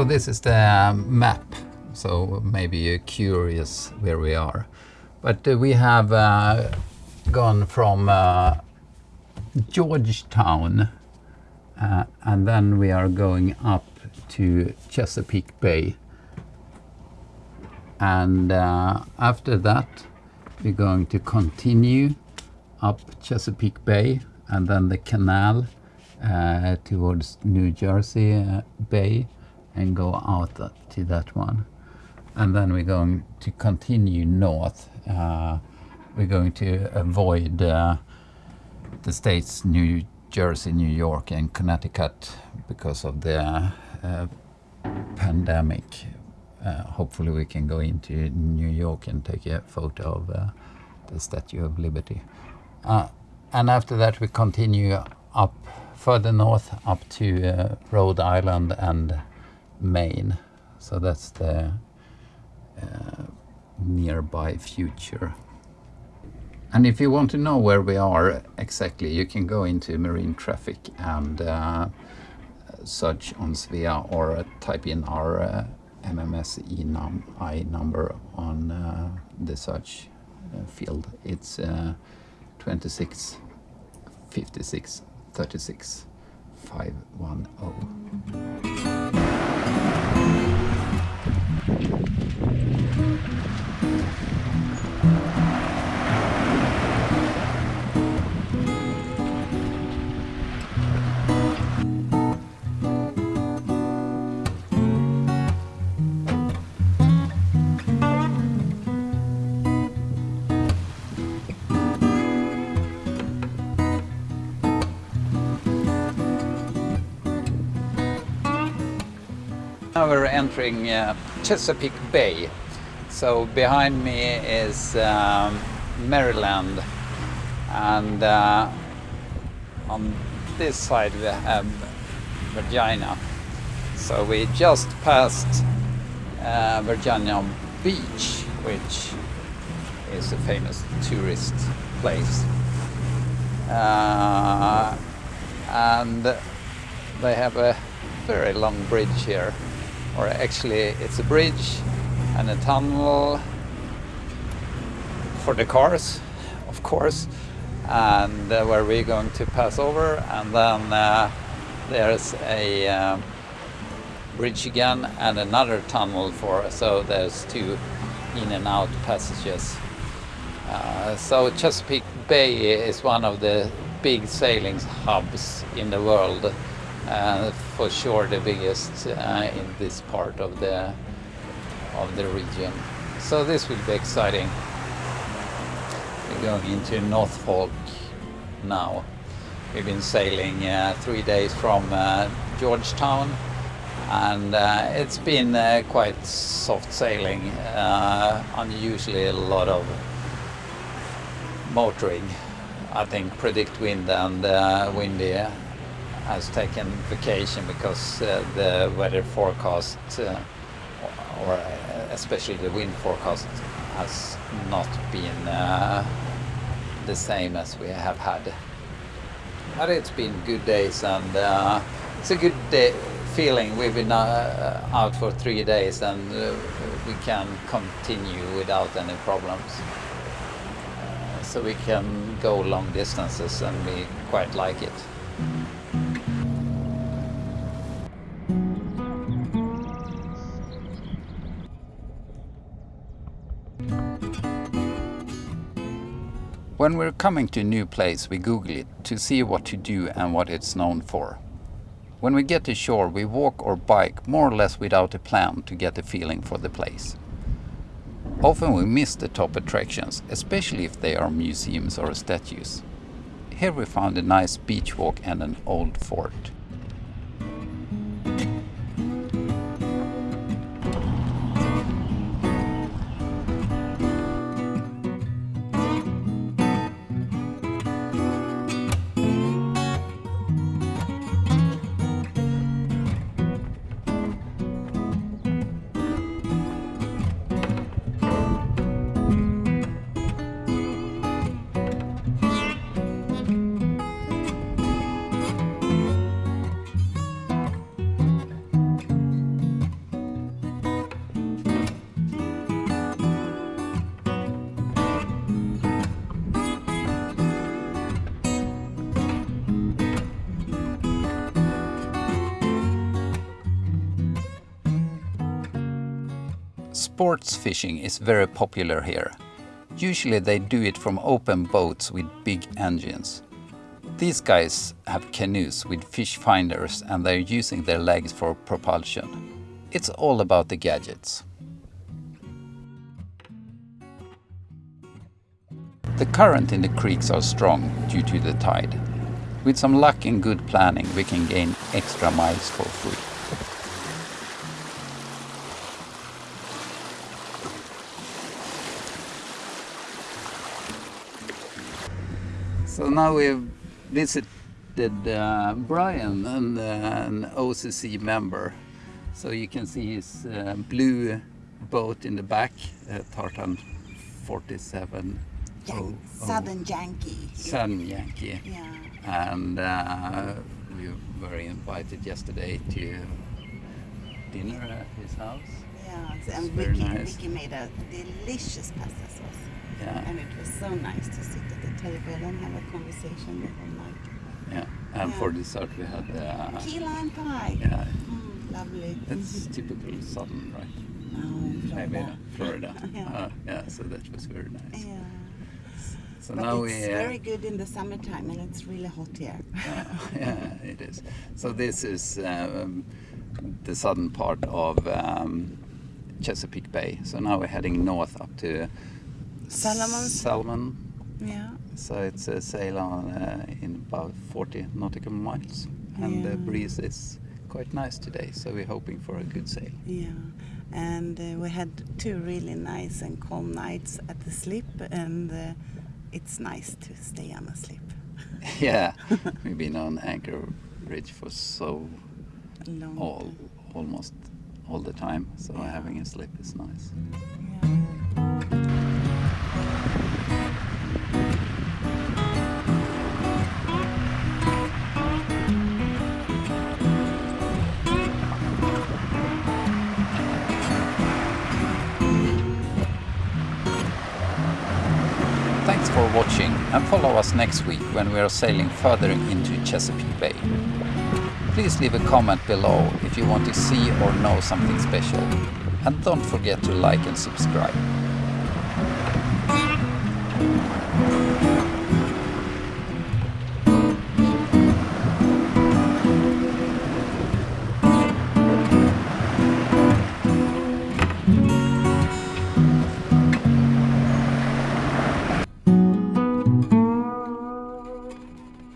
So this is the map, so maybe you're curious where we are. But uh, we have uh, gone from uh, Georgetown uh, and then we are going up to Chesapeake Bay. And uh, after that, we're going to continue up Chesapeake Bay and then the canal uh, towards New Jersey Bay and go out to that one. And then we're going to continue north. Uh, we're going to avoid uh, the states New Jersey, New York, and Connecticut because of the uh, pandemic. Uh, hopefully, we can go into New York and take a photo of uh, the Statue of Liberty. Uh, and after that, we continue up further north up to Rhode Island and Maine. So that's the uh, nearby future. And if you want to know where we are exactly, you can go into marine traffic and uh, search on Svea or uh, type in our uh, MMSI num I number on uh, the search uh, field. It's uh, 26 56 36 510. We're entering uh, Chesapeake Bay. So behind me is um, Maryland and uh, on this side we have Virginia. So we just passed uh, Virginia Beach, which is a famous tourist place. Uh, and they have a very long bridge here or actually it's a bridge and a tunnel for the cars of course and uh, where we're going to pass over. And then uh, there's a um, bridge again and another tunnel for so there's two in and out passages. Uh, so Chesapeake Bay is one of the big sailing hubs in the world for sure the biggest uh, in this part of the of the region. So this will be exciting. We're going into Norfolk now. We've been sailing uh, three days from uh, Georgetown and uh, it's been uh, quite soft sailing, unusually a lot of motoring. I think PredictWind and windy has taken vacation because uh, the weather forecast, uh, or uh, especially the wind forecast, has not been uh, the same as we have had. But it's been good days and uh, it's a good day feeling. We've been uh, out for three days and we can continue without any problems. so we can go long distances and we quite like it. When we're coming to a new place, we Google it to see what to do and what it's known for. When we get to shore, we walk or bike more or less without a plan to get a feeling for the place. Often we miss the top attractions, especially if they are museums or statues. Here we found a nice beach walk and an old fort. Sports fishing is very popular here. Usually they do it from open boats with big engines. These guys have canoes with fish finders and they're using their legs for propulsion. It's all about the gadgets. The current in the creeks are strong due to the tide. With some luck and good planning we can gain extra miles for free. So now we've visited uh, Brian, and, uh, an OCC member. So you can see his uh, blue boat in the back, uh, Tartan 47. Yeah, oh, Southern Yankee. oh, Southern Yankee. Yeah. And uh, we were invited yesterday to dinner at his house. Yeah, It's and very Vicky, nice. Vicky made a delicious pasta sauce. Yeah, And it was so nice to sit at the table and have a conversation the whole night. yeah. And Yeah. for dessert we had uh, Key lime pie. yeah. Mm, lovely. It's typical southern, right? Oh, Maybe Florida. Florida. Yeah. Uh, yeah, so that was very nice. Yeah. So but now it's we. uh, very good in the summertime and it's really hot here. yeah, yeah, it is. So this is um, the southern part of um, Chesapeake Bay. So now we're heading north up to Solomon's? Salmon. yeah. So it's a sail on uh, in about 40 nautical miles, and the breeze is quite nice today. So we're hoping for a good sail. Yeah, and uh, we had two really nice and calm nights at the slip, and uh, it's nice to stay on a slip. yeah, we've been on Anchor Bridge for so long all almost all the time. So Yeah. having a slip is nice. Thanks for watching and follow us next week when we are sailing further into Chesapeake Bay. Please leave a comment below if you want to see or know something special. And don't forget to like and subscribe.